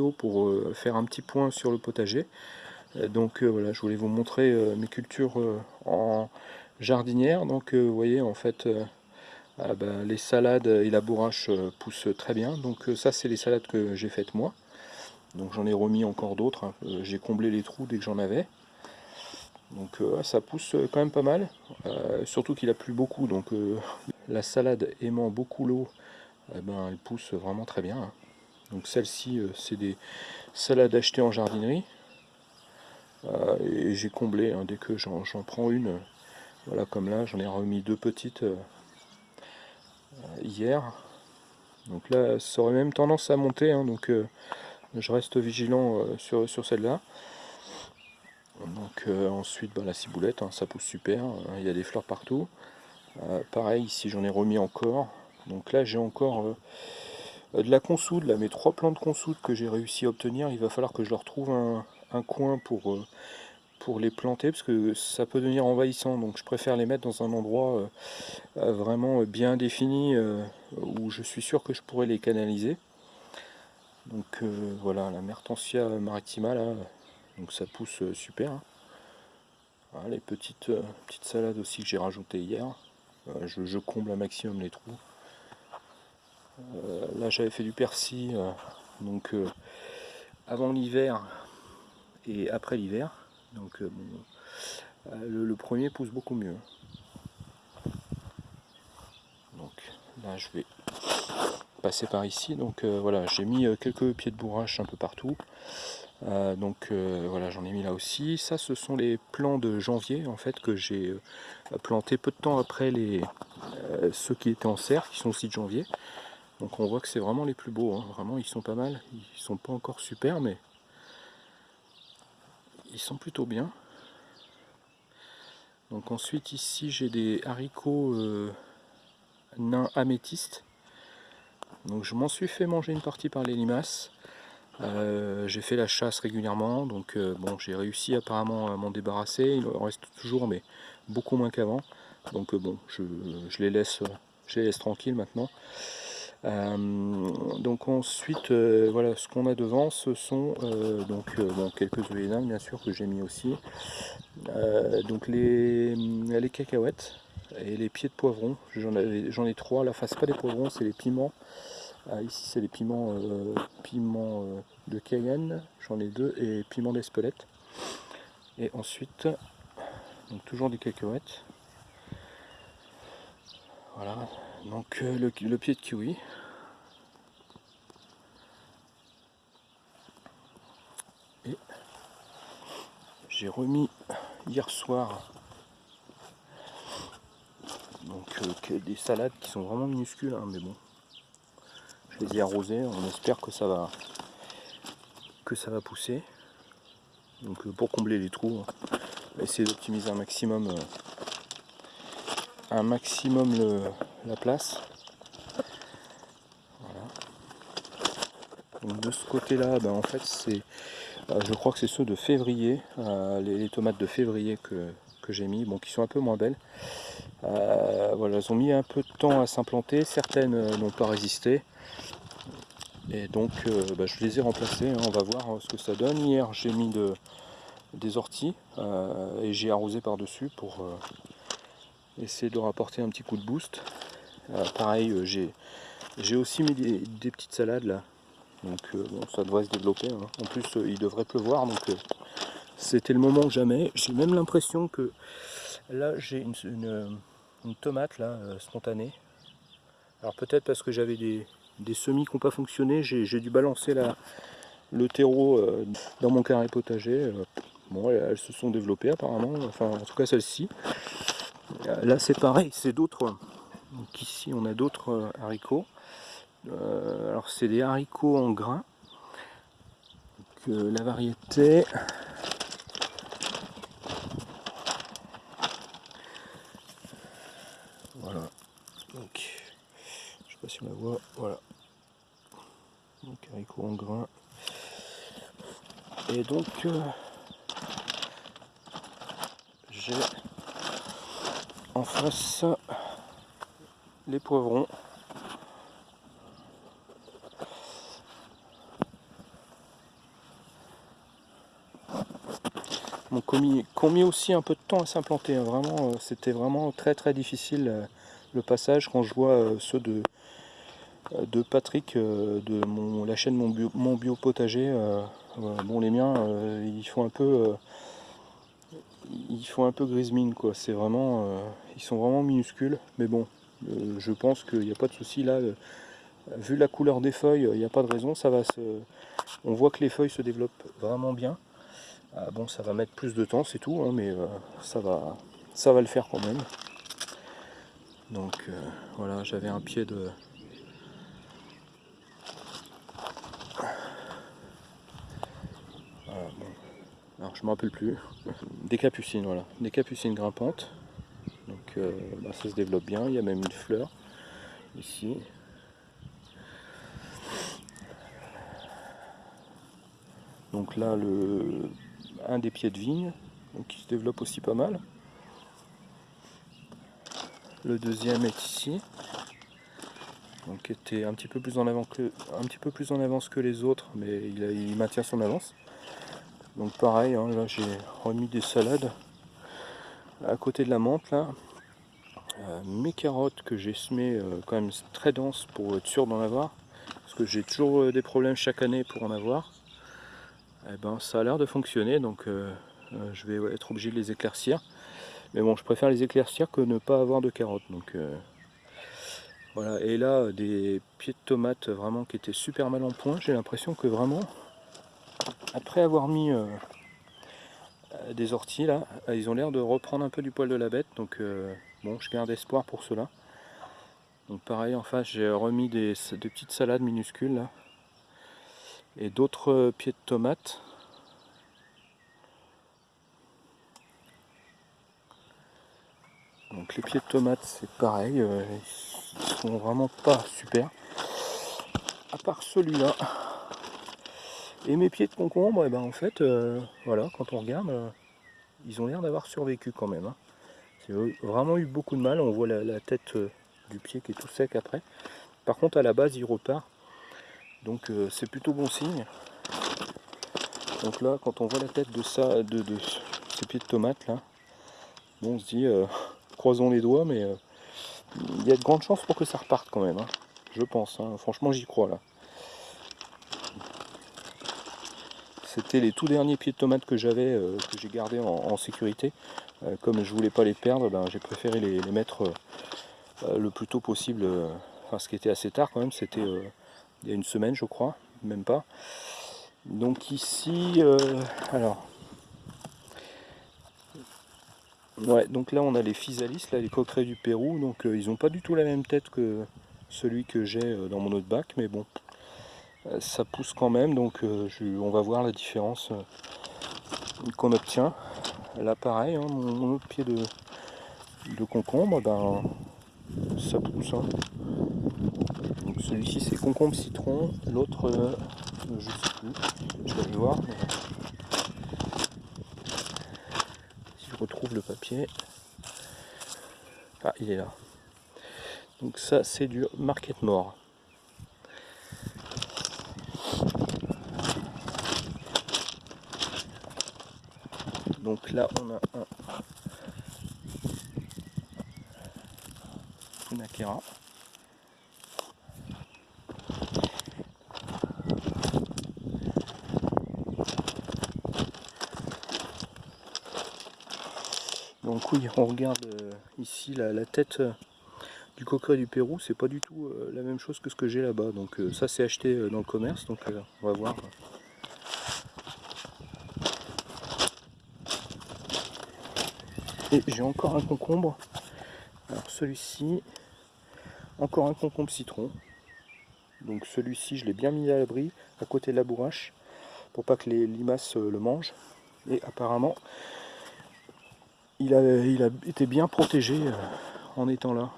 pour euh, faire un petit point sur le potager. donc voilà, je voulais vous montrer mes cultures en jardinière. Donc vous voyez en fait ah bah, les salades et la bourrache poussent très bien. Donc ça c'est les salades que j'ai faites moi. Donc j'en ai remis encore d'autres. Hein. j'ai comblé les trous dès que j'en avais. Donc ça pousse quand même pas mal. surtout qu'il a plu beaucoup. Donc la salade aimant beaucoup l'eau, eh ben, elle pousse vraiment très bien. Hein. Donc celle-ci, euh, c'est des salades achetées en jardinerie. Euh, et j'ai comblé, hein, dès que j'en prends une, voilà comme là, j'en ai remis deux petites euh, hier. Donc là, ça aurait même tendance à monter, hein, donc je reste vigilant sur, sur celle-là. Donc ensuite, bah, la ciboulette, ça pousse super, il y a des fleurs partout. pareil, ici j'en ai remis encore. Donc là, j'ai encore euh, de la consoude, là, mes trois plants de consoude que j'ai réussi à obtenir, il va falloir que je leur trouve un, coin pour, euh, pour les planter, parce que ça peut devenir envahissant, donc je préfère les mettre dans un endroit euh, vraiment bien défini, où je suis sûr que je pourrais les canaliser. Donc voilà, la Mertensia maritima, là, donc ça pousse super. Hein. les petites, petites salades aussi que j'ai rajoutées hier. je comble un maximum les trous. Euh, là j'avais fait du persil euh, donc euh, avant l'hiver et après l'hiver. Donc le, premier pousse beaucoup mieux. Donc là je vais passer par ici. Donc voilà, j'ai mis quelques pieds de bourrache un peu partout. donc voilà, j'en ai mis là aussi. Ça, ce sont les plants de janvier en fait que j'ai planté peu de temps après les ceux qui étaient en serre, qui sont aussi de janvier. Donc on voit que c'est vraiment les plus beaux, hein. vraiment ils sont pas mal, ils sont pas encore super mais ils sont plutôt bien. Donc ensuite ici j'ai des haricots euh, nains améthystes. Je m'en suis fait manger une partie par les limaces. Euh, j'ai fait la chasse régulièrement, donc euh, bon j'ai réussi apparemment à m'en débarrasser. Il en reste toujours mais beaucoup moins qu'avant. Donc bon je, les je les laisse tranquilles maintenant. Euh, donc ensuite, euh, voilà, ce qu'on a devant, ce sont euh, donc quelques œillets bien sûr que j'ai mis aussi. donc les, les cacahuètes et les pieds de poivron. J'en ai trois. La face pas des poivrons, c'est les piments. ici c'est les piments, piments de Cayenne, j'en ai deux, et piments d'Espelette. Et ensuite, donc toujours des cacahuètes. Voilà, donc euh, le, pied de kiwi. Et j'ai remis hier soir donc euh, des salades qui sont vraiment minuscules, hein, mais bon, je les ai arrosées, on espère que ça va que ça va pousser. Donc euh, pour combler les trous, on va essayer d'optimiser un maximum un maximum le, la place. de ce côté-là, ben, en fait, c'est, euh, je crois que c'est ceux de février, euh, les, tomates de février que, j'ai mis, bon, qui sont un peu moins belles. Euh, voilà, elles ont mis un peu de temps à s'implanter, certaines n'ont pas résisté. Et donc, ben, je les ai remplacées, hein. on va voir ce que ça donne. Hier, j'ai mis de, des orties et j'ai arrosé par-dessus pour essayer de rapporter un petit coup de boost. Euh, pareil, euh, j'ai aussi mis des, petites salades là. Donc euh, bon, ça devrait se développer. Hein. En plus, il devrait pleuvoir, donc c'était le moment jamais. J'ai même l'impression que là, j'ai une, tomate là, spontanée. Alors peut-être parce que j'avais des, semis qui n'ont pas fonctionné, j'ai dû balancer la, le terreau dans mon carré potager. bon, elles, se sont développées apparemment, enfin en tout cas celle-ci. Là c'est pareil, c'est d'autres. Donc ici on a d'autres euh, haricots. Euh, alors c'est des haricots en grains. Euh, la variété. Voilà. Donc je sais pas si on la voit. Voilà. Donc haricots en grains. Et donc j'ai en face les poivrons. Donc, qu'on mis, aussi un peu de temps à s'implanter. Hein. Vraiment, euh, c'était vraiment très très difficile euh, le passage quand je vois euh, ceux de, de Patrick de la chaîne Mon Bio, mon bio Potager. bon, les miens, ils font un peu ils font un peu grise mine quoi. C'est vraiment, ils sont vraiment minuscules. Mais bon, je pense qu'il n'y a pas de souci là. vu la couleur des feuilles, il n'y a pas de raison. Ça va se, on voit que les feuilles se développent vraiment bien. Ah bon, ça va mettre plus de temps, c'est tout, hein, mais euh, ça, va, ça va le faire quand même. Donc euh, voilà, j'avais un pied de... Alors je me rappelle plus. Des capucines, voilà. Des capucines grimpantes. Donc euh, bah, ça se développe bien, il y a même une fleur ici. Donc là, le, un des pieds de vigne, qui se développe aussi pas mal. Le deuxième est ici, donc était un petit peu plus en avant que un petit peu plus en avance que les autres, mais il, maintient son avance. Donc pareil, hein, là j'ai remis des salades à côté de la menthe là. Euh, mes carottes que j'ai semées euh, quand même très denses pour être sûr d'en avoir, parce que j'ai toujours euh, des problèmes chaque année pour en avoir eh ben, ça a l'air de fonctionner, donc je vais être obligé de les éclaircir. Mais bon, je préfère les éclaircir que ne pas avoir de carottes. Donc voilà, et là, des pieds de tomates vraiment qui étaient super mal en point. J'ai l'impression que vraiment, après avoir mis des orties là, ils ont l'air de reprendre un peu du poil de la bête. Donc bon, je garde espoir pour cela. Donc pareil, en face, j'ai remis des, petites salades minuscules et d'autres euh, pieds de tomates. Donc les pieds de tomates c'est pareil, euh, ils sont vraiment pas super. À part celui-là. Et mes pieds de concombre, et eh ben en fait, euh, voilà, quand on regarde, ils ont l'air d'avoir survécu quand même. Hein. C'est vraiment eu beaucoup de mal, on voit la, tête du pied qui est tout sec après. Par contre à la base il repart donc euh, c'est plutôt bon signe. Donc là, quand on voit la tête de ça, de, ces pieds de tomates là, bon, on se dit, euh, croisons les doigts, mais euh, il y a de grandes chances pour que ça reparte quand même. Hein. je pense. Hein. franchement, j'y crois là. C'était les tout derniers pieds de tomates que j'avais, que j'ai gardé en, sécurité. comme je voulais pas les perdre, ben, j'ai préféré les, mettre le plus tôt possible. enfin, ce qui était assez tard quand même, c'était il y a une semaine je crois, même pas. Donc ici, euh, alors, ouais, donc là on a les physalis, là les coquerets du Pérou, donc euh, ils n'ont pas du tout la même tête que celui que j'ai euh, dans mon autre bac, mais bon, ça pousse quand même, donc on va voir la différence qu'on obtient. Là pareil, hein, mon, autre pied de, de concombre, ben, ça pousse. Hein. Celui-ci c'est concombre citron, l'autre euh, je sais plus, je vais voir. Si je retrouve le papier. Ah il est là. Donc ça c'est du market mort. Donc là on a un Funakera. Donc oui, on regarde euh, ici la, tête euh, du coqueret du Pérou, c'est pas du tout euh, la même chose que ce que j'ai là-bas. Donc ça c'est acheté dans le commerce, donc on va voir. Et j'ai encore un concombre. Alors celui-ci, encore un concombre citron. Donc celui-ci je l'ai bien mis à l'abri, à côté de la bourrache, pour pas que les limaces le mangent. Et apparemment, il a, été bien protégé euh, en étant là.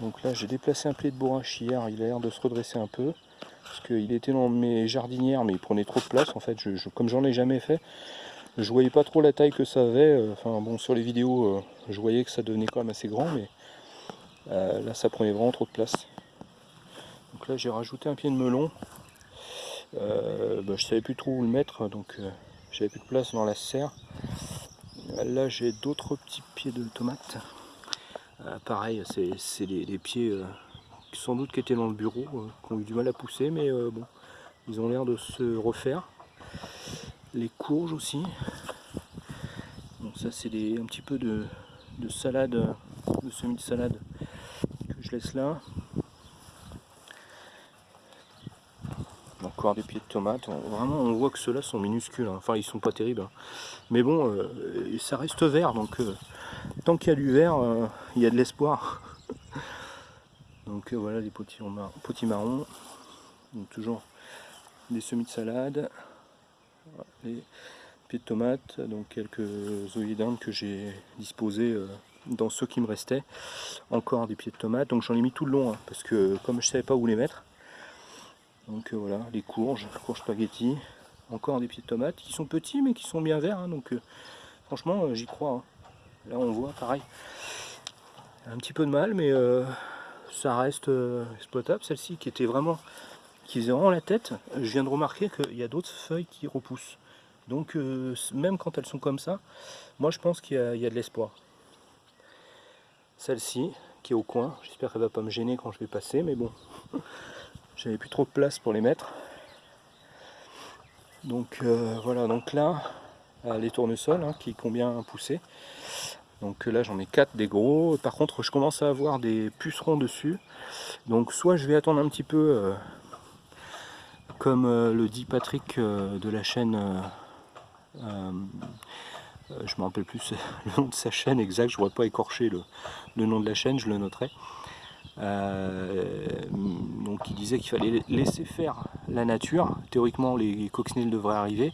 Donc là j'ai déplacé un pied de bourrache hier, il a l'air de se redresser un peu. Qu'il était dans mes jardinières mais il prenait trop de place en fait, je, comme j'en ai jamais fait. Je voyais pas trop la taille que ça avait, euh, enfin bon sur les vidéos euh, je voyais que ça devenait quand même assez grand mais là ça prenait vraiment trop de place. Donc là j'ai rajouté un pied de melon. Euh, bah, je savais plus trop où le mettre, donc euh, j'avais plus de place dans la serre. Là j'ai d'autres petits pieds de tomates. Euh, pareil, c'est les, pieds qui sans doute qui étaient dans le bureau, qui ont eu du mal à pousser, mais bon, ils ont l'air de se refaire. Les courges aussi. Bon, ça c'est un petit peu de, de salade, de semis de salade que je laisse là. Encore des pieds de tomates. Vraiment, on voit que ceux-là sont minuscules. Hein. Enfin, ils sont pas terribles. Hein. Mais bon, euh, ça reste vert. Donc, euh, tant qu'il y a du vert, euh, il y a de l'espoir. Donc voilà les petits marrons. Donc, toujours des semis de salade. Les pieds de tomates. Donc quelques zoïdindes que j'ai disposés dans ceux qui me restaient. Encore des pieds de tomates. Donc j'en ai mis tout le long. Hein, parce que comme je savais pas où les mettre donc euh, voilà, les courges, courges spaghetti, encore des pieds de tomates qui sont petits mais qui sont bien verts. Hein, donc euh, franchement, euh, j'y crois. Hein. Là on voit pareil. Un petit peu de mal, mais ça reste exploitable. Celle-ci qui était vraiment, qui faisait vraiment la tête. Je viens de remarquer qu'il y a d'autres feuilles qui repoussent. Donc même quand elles sont comme ça, moi je pense qu'il y, a de l'espoir. Celle-ci qui est au coin, j'espère qu'elle va pas me gêner quand je vais passer, mais bon. j'avais plus trop de place pour les mettre donc euh, voilà donc là euh, les tournesols hein, qui combien poussé donc là j'en ai 4 des gros par contre je commence à avoir des pucerons dessus donc soit je vais attendre un petit peu euh, comme le dit Patrick de la chaîne je me rappelle plus le nom de sa chaîne exact je ne voudrais pas écorcher le, le, nom de la chaîne je le noterai euh, donc il disait qu'il fallait laisser faire la nature. Théoriquement, les coccinelles devraient arriver.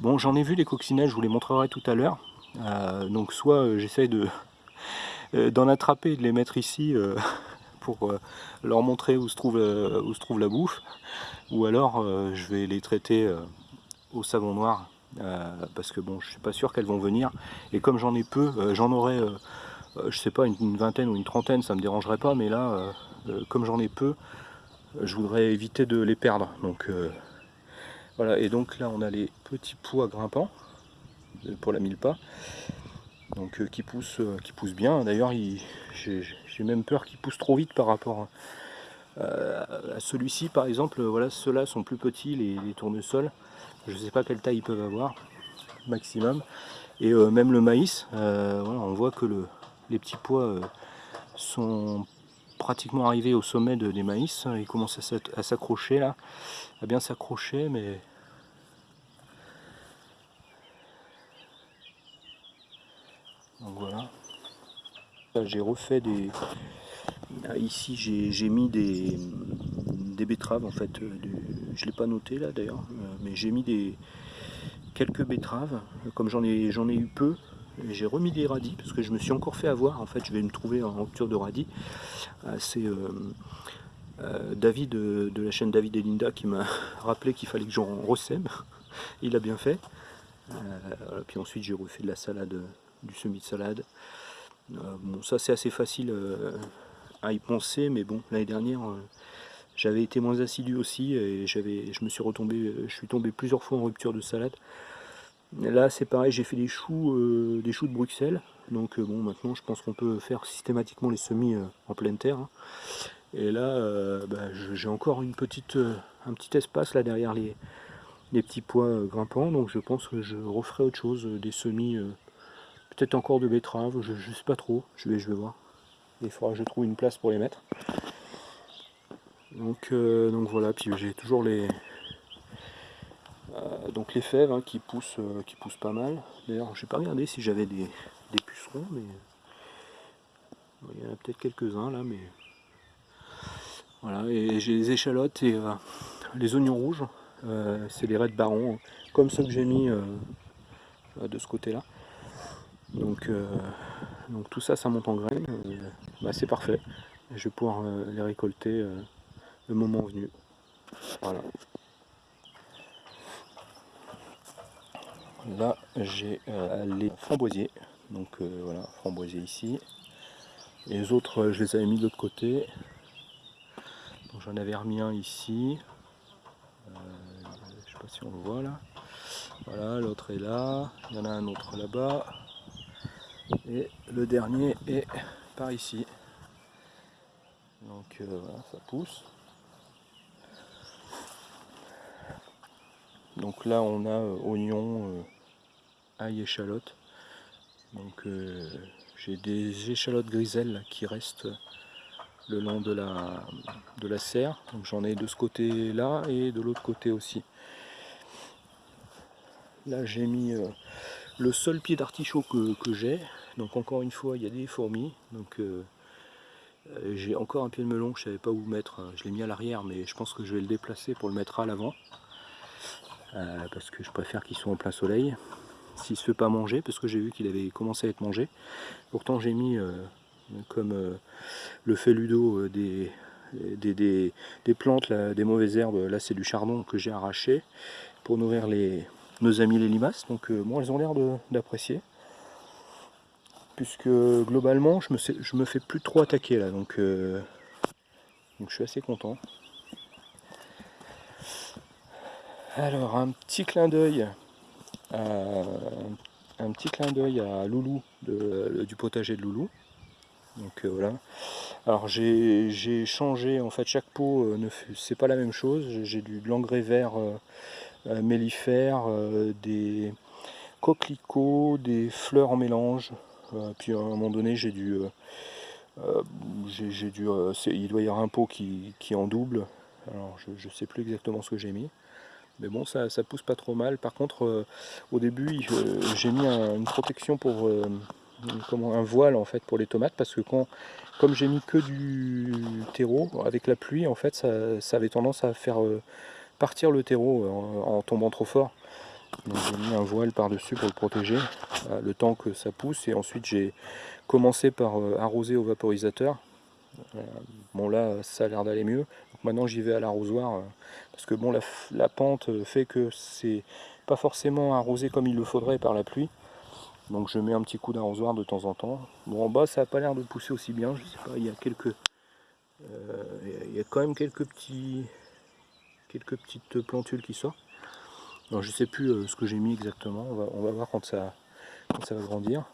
Bon, j'en ai vu les coccinelles, je vous les montrerai tout à l'heure. Euh, donc soit euh, j'essaye de d'en attraper et de les mettre ici pour leur montrer où se, trouve, où se trouve la bouffe, ou alors je vais les traiter au savon noir, parce que bon, je suis pas sûr qu'elles vont venir, et comme j'en ai peu, j'en aurai euh, je sais pas, une, vingtaine ou une trentaine, ça me dérangerait pas, mais là, euh, euh, comme j'en ai peu, je voudrais éviter de les perdre. Donc voilà, et donc là on a les petits pois grimpants pour la mille pas, donc qui poussent, qui poussent bien. D'ailleurs, j'ai même peur qu'ils poussent trop vite par rapport à celui-ci, par exemple. Voilà, ceux-là sont plus petits, les, tournesols. Je sais pas quelle taille ils peuvent avoir, maximum. Et même le maïs, voilà, on voit que le, les petits pois euh, sont pratiquement arrivés au sommet de, des maïs. Ils commencent à s'accrocher là, à bien s'accrocher, mais donc voilà. J'ai refait des. Ici, j'ai mis des, des betteraves en fait. Euh, je l'ai pas noté là d'ailleurs, euh, mais j'ai mis des quelques betteraves. Comme j'en ai j'en ai eu peu, j'ai remis des radis parce que je me suis encore fait avoir. En fait, je vais me trouver en rupture de radis. Euh, c'est David de la chaîne David et Linda qui m'a rappelé qu'il fallait que j'en resème. Il a bien fait. puis ensuite, j'ai refait de la salade, du semi de salade. Bon, ça c'est assez facile à y penser, mais bon, l'année dernière, j'avais été moins assidu aussi et je me suis retombé, je suis tombé plusieurs fois en rupture de salade. Là c'est pareil, j'ai fait des choux, euh, des choux de Bruxelles. Donc euh, bon maintenant je pense qu'on peut faire systématiquement les semis euh, en pleine terre. Hein. Et là bah, j'ai encore une petite, un petit espace là derrière les, les petits pois grimpants. Donc je pense que je referai autre chose, des semis, peut-être encore de betteraves, je, sais pas trop, je vais, je vais voir. Il faudra que je trouve une place pour les mettre. Donc, donc voilà, puis j'ai toujours les, euh, donc les fèves hein, qui, poussent, euh, qui poussent pas mal. D'ailleurs, je n'ai pas regardé si j'avais des, pucerons, mais il y en a peut-être quelques-uns là, mais voilà. Et j'ai les échalotes et euh, les oignons rouges. c'est les raies de baron, hein, comme ceux que j'ai mis de ce côté-là. Donc, donc tout ça, ça monte en graines. Bah, c'est parfait. je vais pouvoir les récolter le moment venu. Voilà. là j'ai euh, les framboisiers donc euh, voilà framboisiers ici les autres je les avais mis de l'autre côté j'en avais remis un ici. Euh, je sais pas si on le voit là. Voilà, l'autre est là. Il y en a un autre là-bas. Et le dernier est par ici. Donc euh, voilà, ça pousse. Donc là on a euh, oignon, ail, échalote. Donc j'ai des échalotes griselles qui restent le long de la, de la serre. Donc j'en ai de ce côté là et de l'autre côté aussi. Là j'ai mis euh, le seul pied d'artichaut que, j'ai. Donc encore une fois il y a des fourmis. Euh, euh, j'ai encore un pied de melon que je savais pas où mettre. Je l'ai mis à l'arrière mais je pense que je vais le déplacer pour le mettre à l'avant. parce que je préfère qu'il soit en plein soleil. S'il se fait pas manger, parce que j'ai vu qu'il avait commencé à être mangé. Pourtant j'ai mis comme euh, le fait Ludo euh, des, des, plantes, des mauvaises herbes, là c'est du chardon que j'ai arraché pour nourrir nos amis les limaces, donc euh, moi elles ont l'air d'apprécier puisque globalement je me, je me fais plus trop attaquer là donc, donc je suis assez content alors un petit clin d'œil un petit clin d'œil à Loulou du potager de Loulou donc euh, voilà. Alors j'ai changé, en fait chaque pot, euh, c'est pas la même chose. J'ai du de l'engrais vert euh, mellifère, des coquelicots, des fleurs en mélange. Puis à un moment donné j'ai dû... j'ai dû il doit y avoir un pot qui, qui en double. Alors je ne sais plus exactement ce que j'ai mis. Mais bon, ça, pousse pas trop mal. Par contre, au début, j'ai mis une protection pour un voile en fait pour les tomates parce que quand, comme j'ai mis que du terreau, avec la pluie en fait ça, avait tendance à faire euh, partir le terreau euh, en, tombant trop fort. J'ai mis un voile par dessus pour le protéger euh, le temps que ça pousse et ensuite j'ai commencé par arroser au vaporisateur. bon là ça a l'air d'aller mieux. Maintenant j'y vais à l'arrosoir parce que bon la, pente fait que c'est pas forcément arrosé comme il le faudrait par la pluie. Donc je mets un petit coup d'arrosoir de temps en temps. Bon en bas ça n'a pas l'air de pousser aussi bien, je sais pas, il y a quelques. Euh, il y a quand même quelques petits. quelques petites plantules qui sortent. Alors je sais plus euh, ce que j'ai mis exactement, on va, voir quand ça va grandir.